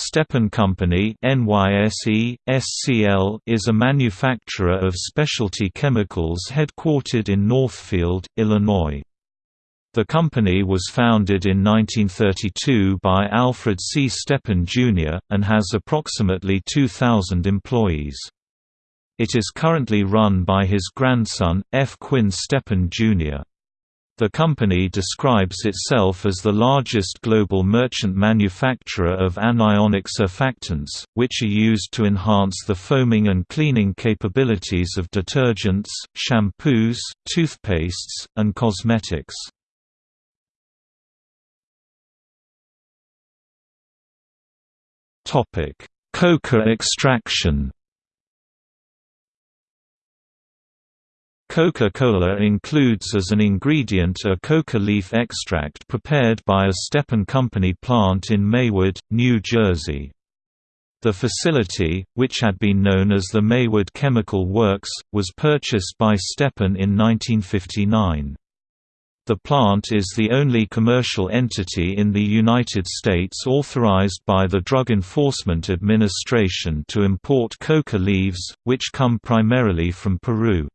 Stepan Company NYSE, SCL is a manufacturer of specialty chemicals headquartered in Northfield, Illinois. The company was founded in 1932 by Alfred C. Stepan, Jr., and has approximately 2,000 employees. It is currently run by his grandson, F. Quinn Stepan, Jr. The company describes itself as the largest global merchant manufacturer of anionic surfactants, which are used to enhance the foaming and cleaning capabilities of detergents, shampoos, toothpastes, and cosmetics. Coca extraction Coca-Cola includes as an ingredient a coca leaf extract prepared by a Stepan Company plant in Maywood, New Jersey. The facility, which had been known as the Maywood Chemical Works, was purchased by Stepan in 1959. The plant is the only commercial entity in the United States authorized by the Drug Enforcement Administration to import coca leaves, which come primarily from Peru.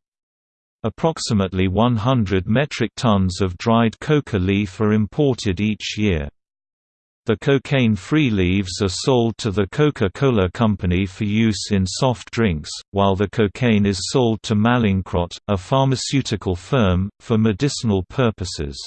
Approximately 100 metric tons of dried coca leaf are imported each year. The cocaine-free leaves are sold to the Coca-Cola Company for use in soft drinks, while the cocaine is sold to Mallinckrodt, a pharmaceutical firm, for medicinal purposes.